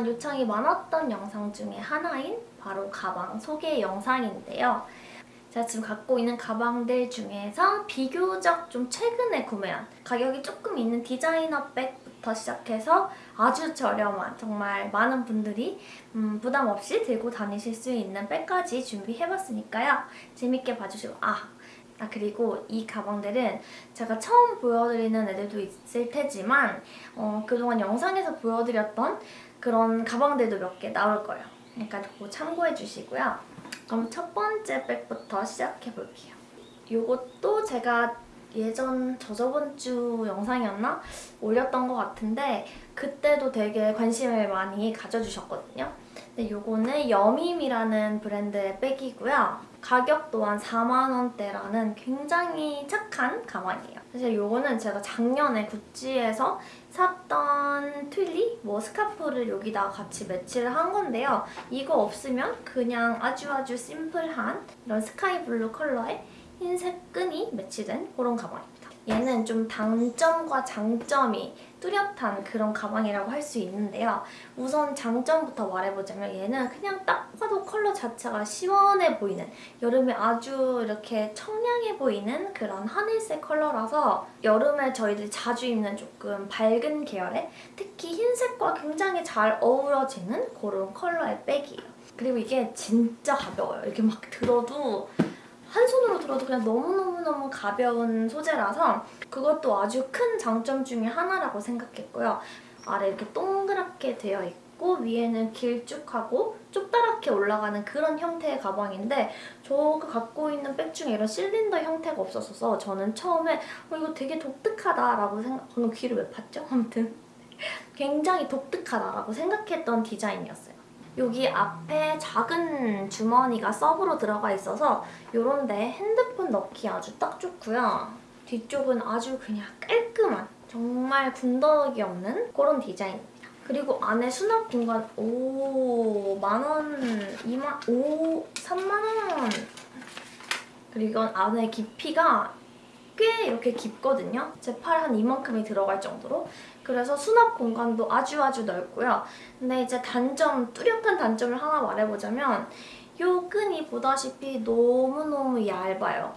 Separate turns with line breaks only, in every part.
그동안 요청이 많았던 영상 중에 하나인 바로 가방 소개 영상인데요. 제가 지금 갖고 있는 가방들 중에서 비교적 좀 최근에 구매한 가격이 조금 있는 디자이너 백부터 시작해서 아주 저렴한 정말 많은 분들이 음, 부담 없이 들고 다니실 수 있는 백까지 준비해봤으니까요. 재밌게 봐주시고 아! 아 그리고 이 가방들은 제가 처음 보여드리는 애들도 있을 테지만 어, 그동안 영상에서 보여드렸던 그런 가방들도 몇 개 나올 거예요. 그러니까 그거 참고해 주시고요. 그럼 첫 번째 백부터 시작해 볼게요. 이것도 제가 예전 저저번 주 영상이었나? 올렸던 것 같은데 그때도 되게 관심을 많이 가져주셨거든요. 근데 요거는 여밈이라는 브랜드의 백이고요. 가격 또한 4만원대라는 굉장히 착한 가방이에요. 사실 요거는 제가 작년에 구찌에서 샀던 트윌리 뭐 스카프를 여기다 같이 매치를 한 건데요. 이거 없으면 그냥 아주 아주 심플한 이런 sky blue 컬러의 흰색 끈이 매치된 그런 가방입니다. 얘는 좀 단점과 장점이 뚜렷한 그런 가방이라고 할 수 있는데요. 우선 장점부터 말해보자면 얘는 그냥 딱 봐도 컬러 자체가 시원해 보이는 여름에 아주 이렇게 청량해 보이는 그런 하늘색 컬러라서 여름에 저희들이 자주 입는 조금 밝은 계열의 특히 흰색과 굉장히 잘 어우러지는 그런 컬러의 백이에요. 그리고 이게 진짜 가벼워요. 이렇게 막 들어도 한 손으로 들어도 그냥 너무너무너무 가벼운 소재라서 그것도 아주 큰 장점 중에 하나라고 생각했고요. 아래 이렇게 동그랗게 되어 있고 위에는 길쭉하고 좁다랗게 올라가는 그런 형태의 가방인데 저가 갖고 있는 백 중에 이런 실린더 형태가 없었어서 저는 처음에 어, 이거 되게 독특하다라고 생각... 방금 귀를 왜 팠죠? 아무튼 굉장히 독특하다라고 생각했던 디자인이었어요. 여기 앞에 작은 주머니가 서브로 들어가 있어서 이런 데 핸드폰 넣기 아주 딱 좋고요. 뒤쪽은 아주 그냥 깔끔한 정말 군더더기 없는 그런 디자인입니다. 그리고 안에 수납 공간 오 만원, 2만, 오 3만원 그리고 안에 깊이가 꽤 이렇게 깊거든요. 제 팔 한 이만큼이 들어갈 정도로. 그래서 수납 공간도 아주 아주 넓고요. 근데 이제 단점, 뚜렷한 단점을 하나 말해보자면 이 끈이 보다시피 너무너무 얇아요.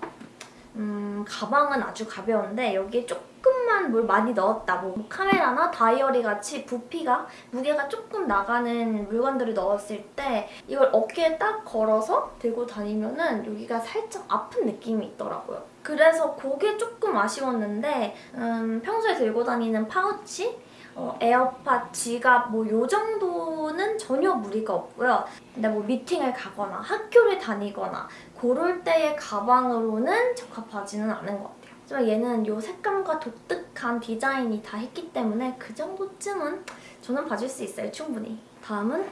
음, 가방은 아주 가벼운데 여기에 조금만 뭘 많이 넣었다. 뭐 카메라나 다이어리 같이 부피가, 무게가 조금 나가는 물건들을 넣었을 때 이걸 어깨에 딱 걸어서 들고 다니면 은 여기가 살짝 아픈 느낌이 있더라고요. 그래서 그게 조금 아쉬웠는데 음, 평소에 들고 다니는 파우치 어, 에어팟, 지갑 뭐 요 정도는 전혀 무리가 없고요. 근데 뭐 미팅을 가거나 학교를 다니거나 그럴 때의 가방으로는 적합하지는 않은 것 같아요. 하지만 얘는 요 색감과 독특한 디자인이 다 했기 때문에 그 정도쯤은 저는 봐줄 수 있어요, 충분히. 다음은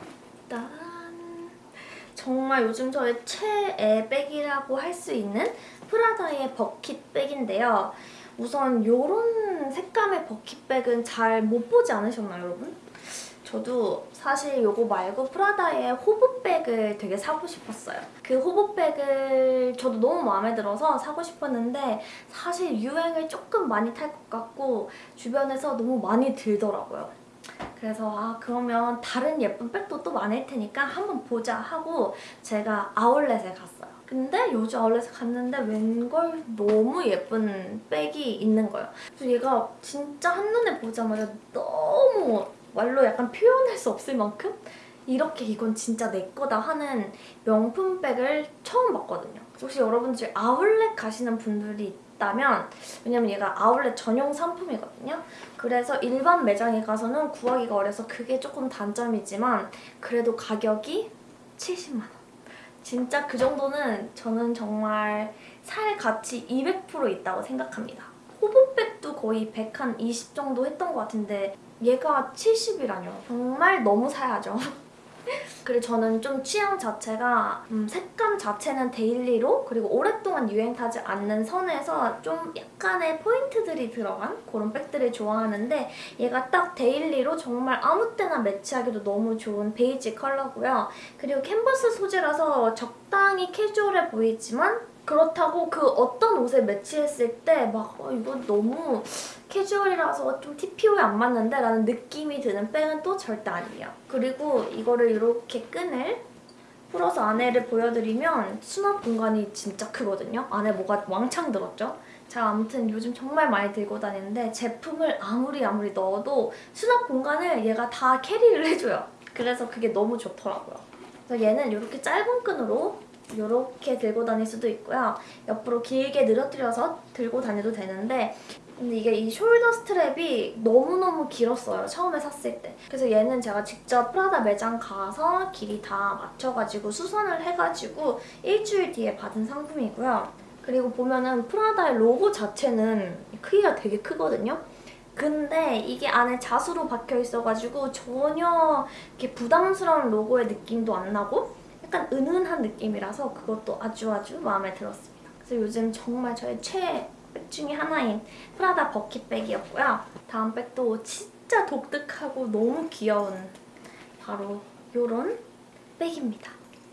짠! 정말 요즘 저의 최애 백이라고 할 수 있는 프라다의 bucket bag인데요. 우선 이런 색감의 버킷백은 잘 못 보지 않으셨나요, 여러분? 저도 사실 이거 말고 프라다의 호브백을 되게 사고 싶었어요. 그 호브백을 저도 너무 마음에 들어서 사고 싶었는데 사실 유행을 조금 많이 탈 것 같고 주변에서 너무 많이 들더라고요. 그래서 아 그러면 다른 예쁜 백도 또 많을 테니까 한번 보자 하고 제가 아울렛에 갔어요. 근데 요즘 아울렛에 갔는데 웬걸 너무 예쁜 백이 있는 거예요. 그래서 얘가 진짜 한눈에 보자마자 너무 말로 약간 표현할 수 없을 만큼 이렇게 이건 진짜 내 거다 하는 명품백을 처음 봤거든요. 혹시 여러분들 아울렛 가시는 분들이 있다면 왜냐면 얘가 아울렛 전용 상품이거든요. 그래서 일반 매장에 가서는 구하기가 어려서 그게 조금 단점이지만 그래도 가격이 70만 원. 진짜 그 정도는 저는 정말 살 가치 200% 있다고 생각합니다. hobo bag도 거의 100 한 20 정도 했던 것 같은데 얘가 70이라뇨. 정말 너무 사야죠. 그리고 저는 좀 취향 자체가 음, 색감 자체는 daily로 그리고 오랫동안 유행 타지 않는 선에서 좀 약간의 포인트들이 들어간 그런 백들을 좋아하는데 얘가 딱 daily로 정말 아무 때나 매치하기도 너무 좋은 베이지 컬러고요. 그리고 캔버스 소재라서 적당히 캐주얼해 보이지만 그렇다고 그 어떤 옷에 매치했을 때막 어, 이거 너무 캐주얼이라서 좀 TPO에 안 맞는데 라는 느낌이 드는 백은 또 절대 아니에요. 그리고 이거를 이렇게 끈을 풀어서 안에를 보여드리면 수납 공간이 진짜 크거든요. 안에 뭐가 왕창 들었죠? 제가 아무튼 요즘 정말 많이 들고 다니는데 제품을 아무리 아무리 넣어도 수납 공간을 얘가 다 캐리를 해줘요. 그래서 그게 너무 좋더라고요. 그래서 얘는 이렇게 짧은 끈으로 이렇게 들고 다닐 수도 있고요. 옆으로 길게 늘어뜨려서 들고 다녀도 되는데 근데 이게 이 숄더 스트랩이 너무너무 길었어요. 처음에 샀을 때. 그래서 얘는 제가 직접 프라다 매장 가서 길이 다 맞춰가지고 수선을 해가지고 일주일 뒤에 받은 상품이고요. 그리고 보면은 프라다의 로고 자체는 크기가 되게 크거든요. 근데 이게 안에 자수로 박혀 있어가지고 전혀 이렇게 부담스러운 로고의 느낌도 안 나고 약간 은은한 느낌이라서 그것도 아주 아주 마음에 들었습니다. 그래서 요즘 정말 저의 최애 백 중에 하나인 프라다 bucket bag이었고요. 다음 백도 진짜 독특하고 너무 귀여운 바로 이런 백입니다.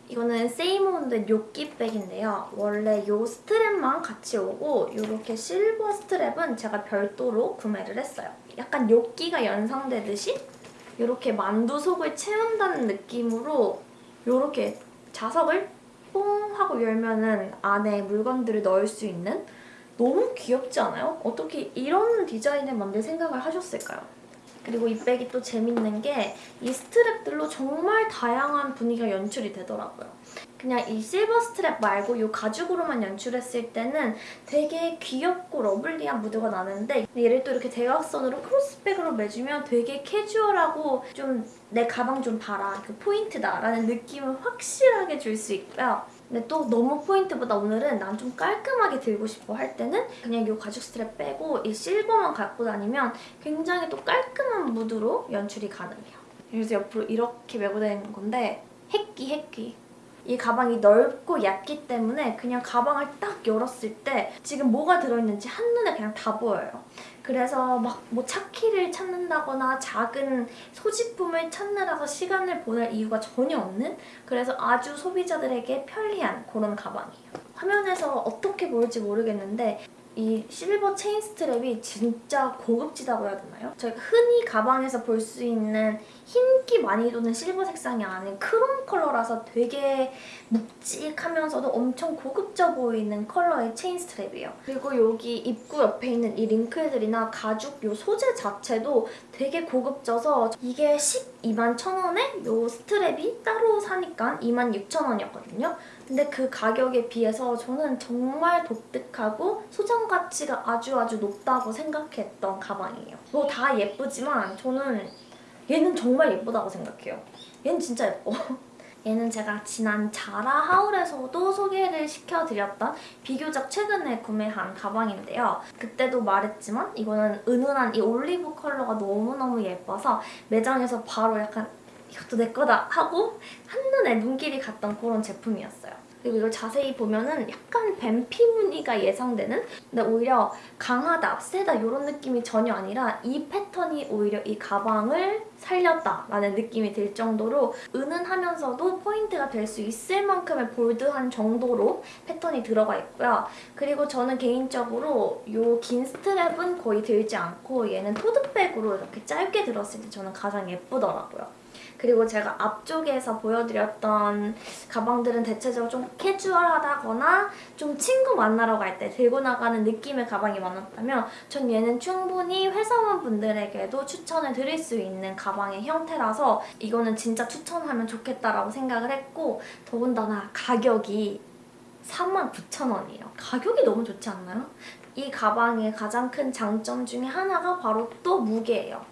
이거는 사모온도 요끼 백인데요. 원래 이 strap만 같이 오고 이렇게 silver strap은 제가 별도로 구매를 했어요. 약간 요끼가 연상되듯이 이렇게 만두 속을 채운다는 느낌으로 이렇게 자석을 뽕 하고 열면 은 안에 물건들을 넣을 수 있는 너무 귀엽지 않아요? 어떻게 이런 디자인을 만들 생각을 하셨을까요? 그리고 이 백이 또 재밌는 게 이 스트랩들로 정말 다양한 분위기가 연출이 되더라고요. 그냥 이 실버 스트랩 말고 이 가죽으로만 연출했을 때는 되게 귀엽고 lovely한 무드가 나는데 얘를 또 이렇게 대각선으로 cross bag으로 매주면 되게 캐주얼하고 좀 내 가방 좀 봐라, 그 포인트다 라는 느낌을 확실하게 줄 수 있고요. 근데 또 너무 포인트보다 오늘은 난 좀 깔끔하게 들고 싶어 할 때는 그냥 이 가죽 스트랩 빼고 이 silver만 갖고 다니면 굉장히 또 깔끔한 무드로 연출이 가능해요. 그래서 옆으로 이렇게 메고 다니는 건데 핵기 핵기 이 가방이 넓고 얇기 때문에 그냥 가방을 딱 열었을 때 지금 뭐가 들어있는지 한눈에 그냥 다 보여요. 그래서 막 뭐 차키를 찾는다거나 작은 소지품을 찾느라서 시간을 보낼 이유가 전혀 없는 그래서 아주 소비자들에게 편리한 그런 가방이에요. 화면에서 어떻게 보일지 모르겠는데 이 실버 체인 스트랩이 진짜 고급지다고 해야 되나요? 저희가 흔히 가방에서 볼 수 있는 흰기 많이 도는 실버 색상이 아닌 크롬 컬러라서 되게 묵직하면서도 엄청 고급져 보이는 컬러의 체인 strap이에요. 그리고 여기 입구 옆에 있는 이 wrinkle들이나 가죽 요 소재 자체도 되게 고급져서 이게 12만 1,000원에 요 strap이 따로 사니까 26,000원이었거든요. 근데 그 가격에 비해서 저는 정말 독특하고 소장 가치가 아주 아주 높다고 생각했던 가방이에요. 뭐 다 예쁘지만 저는 얘는 정말 예쁘다고 생각해요. 얘는 진짜 예뻐. 얘는 제가 지난 자라 하울에서도 소개를 시켜드렸던 비교적 최근에 구매한 가방인데요. 그때도 말했지만 이거는 은은한 이 올리브 컬러가 너무너무 예뻐서 매장에서 바로 약간 이것도 내 거다 하고 한눈에 눈길이 갔던 그런 제품이었어요. 그리고 이걸 자세히 보면은 약간 뱀피 무늬가 예상되는 근데 오히려 강하다, 세다 이런 느낌이 전혀 아니라 이 패턴이 오히려 이 가방을 살렸다라는 느낌이 들 정도로 은은하면서도 포인트가 될 수 있을 만큼의 볼드한 정도로 패턴이 들어가 있고요. 그리고 저는 개인적으로 이 긴 스트랩은 거의 들지 않고 얘는 토드백으로 이렇게 짧게 들었을 때 저는 가장 예쁘더라고요. 그리고 제가 앞쪽에서 보여드렸던 가방들은 대체적으로 좀 캐주얼하다거나 좀 친구 만나러 갈 때 들고 나가는 느낌의 가방이 많았다면 전 얘는 충분히 회사원분들에게도 추천을 드릴 수 있는 가방의 형태라서 이거는 진짜 추천하면 좋겠다라고 생각을 했고 더군다나 가격이 39,000원이에요. 가격이 너무 좋지 않나요? 이 가방의 가장 큰 장점 중에 하나가 바로 또 무게예요.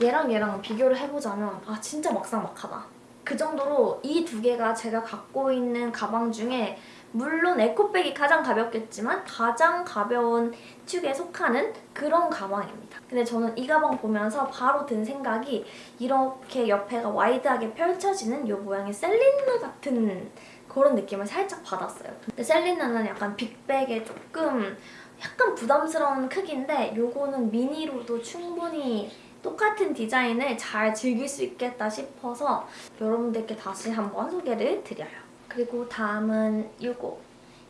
얘랑 얘랑 비교를 해보자면 아 진짜 막상막하다. 그 정도로 이 두 개가 제가 갖고 있는 가방 중에 물론 에코백이 가장 가볍겠지만 가장 가벼운 축에 속하는 그런 가방입니다. 근데 저는 이 가방 보면서 바로 든 생각이 이렇게 옆에가 wide하게 펼쳐지는 이 모양의 셀린느 같은 그런 느낌을 살짝 받았어요. 근데 셀린느는 약간 big bag에 조금 약간 부담스러운 크기인데 이거는 미니로도 충분히 똑같은 디자인을 잘 즐길 수 있겠다 싶어서 여러분들께 다시 한번 소개를 드려요. 그리고 다음은 이거.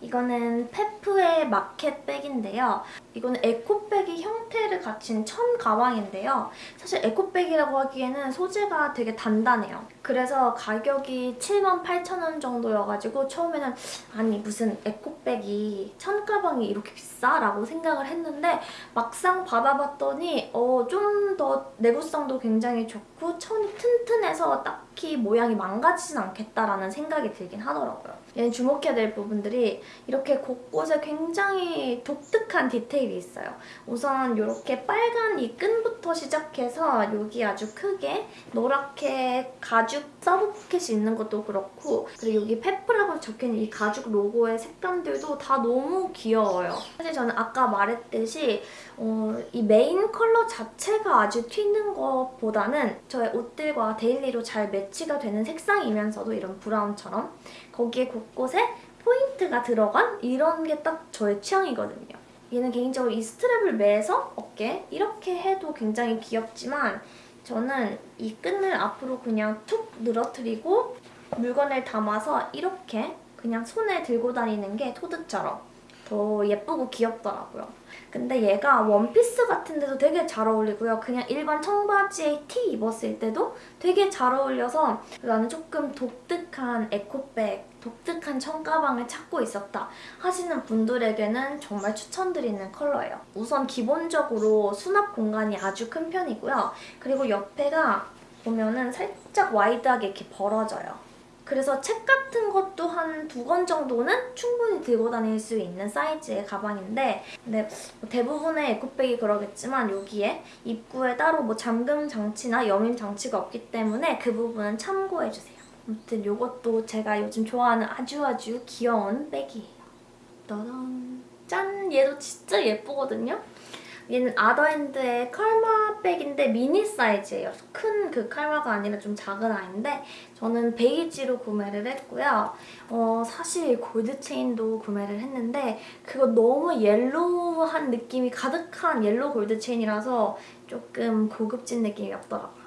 이거는 페프의 마켓백인데요. 이거는 에코백의 형태를 갖춘 천 가방인데요. 사실 에코백이라고 하기에는 소재가 되게 단단해요. 그래서 가격이 78,000원 정도여가지고 처음에는 아니 무슨 에코백이 천 가방이 이렇게 비싸? 라고 생각을 했는데 막상 받아봤더니 어, 좀 더 내구성도 굉장히 좋고 천이 튼튼해서 딱히 모양이 망가지진 않겠다라는 생각이 들긴 하더라고요. 얘는 주목해야 될 부분들이 이렇게 곳곳에 굉장히 독특한 디테일이 있어요. 우선 이렇게 빨간 이 끈부터 시작해서 여기 아주 크게 노랗게 가죽 sub pocket이 있는 것도 그렇고 그리고 여기 페프라고 적혀있는 이 가죽 로고의 색감들도 다 너무 귀여워요. 사실 저는 아까 말했듯이 어, 이 메인 컬러 자체가 아주 튀는 것보다는 저의 옷들과 daily로 잘 매치가 되는 색상이면서도 이런 brown처럼 거기에 곳곳에 포인트가 들어간 이런 게 딱 저의 취향이거든요. 얘는 개인적으로 이 strap을 매서 어깨 이렇게 해도 굉장히 귀엽지만 저는 이 끈을 앞으로 그냥 툭 늘어뜨리고 물건을 담아서 이렇게 그냥 손에 들고 다니는 게 tote처럼 더 예쁘고 귀엽더라고요. 근데 얘가 원피스 같은 데도 되게 잘 어울리고요. 그냥 일반 청바지에 티 입었을 때도 되게 잘 어울려서 나는 조금 독특한 에코백, 독특한 청가방을 찾고 있었다 하시는 분들에게는 정말 추천드리는 컬러예요. 우선 기본적으로 수납 공간이 아주 큰 편이고요. 그리고 옆에가 보면은 살짝 wide하게 이렇게 벌어져요. 그래서 책 같은 것도 한두 권 정도는 충분히 들고 다닐 수 있는 사이즈의 가방인데 근데 뭐 대부분의 에코백이 그러겠지만 여기에 입구에 따로 뭐 잠금 장치나 여밈 장치가 없기 때문에 그 부분은 참고해주세요. 아무튼 이것도 제가 요즘 좋아하는 아주 아주 귀여운 백이에요. 짠! 얘도 진짜 예쁘거든요? 얘는 아더핸드의 칼마 백인데 미니 사이즈예요. 큰 그 칼마가 아니라 좀 작은 아이인데 저는 베이지로 구매를 했고요. 어, 사실 골드 체인도 구매를 했는데 그거 너무 옐로우한 느낌이 가득한 옐로우 골드 체인이라서 조금 고급진 느낌이 없더라고요.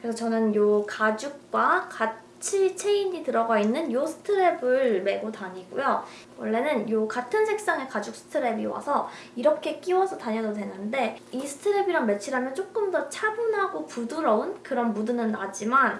그래서 저는 이 가죽과 같이 체인이 들어가 있는 이 스트랩을 메고 다니고요. 원래는 이 같은 색상의 가죽 스트랩이 와서 이렇게 끼워서 다녀도 되는데 이 스트랩이랑 매치를 하면 조금 더 차분하고 부드러운 그런 무드는 나지만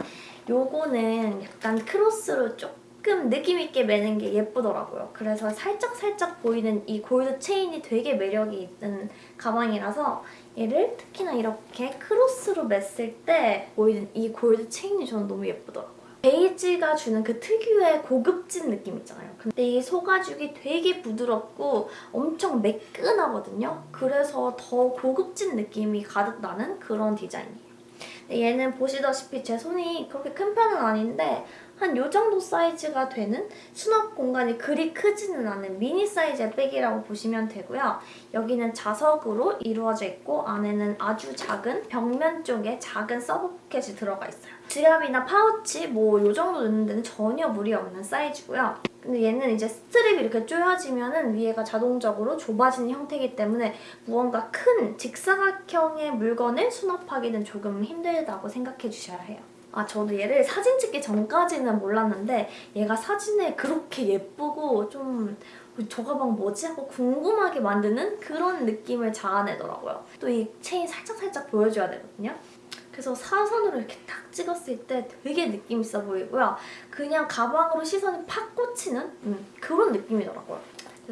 요거는 약간 크로스로 조금 느낌 있게 매는 게 예쁘더라고요. 그래서 살짝 살짝 보이는 이 골드 체인이 되게 매력이 있는 가방이라서 얘를 특히나 이렇게 크로스로 맸을 때 보이는 이 골드 체인이 저는 너무 예쁘더라고요. 베이지가 주는 그 특유의 고급진 느낌 있잖아요. 근데 이 소가죽이 되게 부드럽고 엄청 매끈하거든요. 그래서 더 고급진 느낌이 가득 나는 그런 디자인이에요. 얘는 보시다시피 제 손이 그렇게 큰 편은 아닌데 한 요 정도 사이즈가 되는 수납 공간이 그리 크지는 않은 미니 사이즈의 백이라고 보시면 되고요. 여기는 자석으로 이루어져 있고 안에는 아주 작은 벽면 쪽에 작은 서브 포켓이 들어가 있어요. 지갑이나 파우치 뭐 요 정도 넣는 데는 전혀 무리 없는 사이즈고요. 근데 얘는 이제 스트랩이 이렇게 조여지면 은 위에가 자동적으로 좁아지는 형태이기 때문에 무언가 큰 직사각형의 물건을 수납하기는 조금 힘들다고 생각해 주셔야 해요. 아 저도 얘를 사진 찍기 전까지는 몰랐는데 얘가 사진에 그렇게 예쁘고 좀 저 가방 뭐지? 하고 궁금하게 만드는 그런 느낌을 자아내더라고요. 또 이 체인 살짝살짝 보여줘야 되거든요. 그래서 사선으로 이렇게 딱 찍었을 때 되게 느낌 있어 보이고요. 그냥 가방으로 시선이 팍 꽂히는 음, 그런 느낌이더라고요.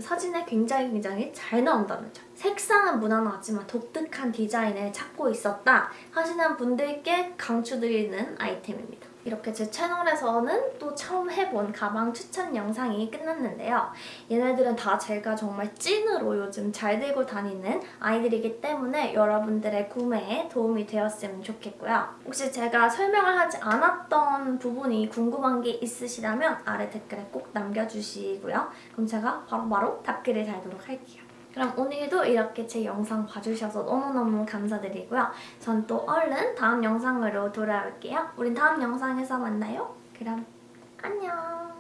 사진에 굉장히 굉장히 잘 나온다는 점. 색상은 무난하지만 독특한 디자인을 찾고 있었다 하시는 분들께 강추드리는 아이템입니다. 이렇게 제 채널에서는 또 처음 해본 가방 추천 영상이 끝났는데요. 얘네들은 다 제가 정말 찐으로 요즘 잘 들고 다니는 아이들이기 때문에 여러분들의 구매에 도움이 되었으면 좋겠고요. 혹시 제가 설명을 하지 않았던 부분이 궁금한 게 있으시다면 아래 댓글에 꼭 남겨주시고요. 그럼 제가 바로바로 바로 답글을 달도록 할게요. 그럼 오늘도 이렇게 제 영상 봐주셔서 너무너무 감사드리고요. 전 또 얼른 다음 영상으로 돌아올게요. 우린 다음 영상에서 만나요. 그럼 안녕.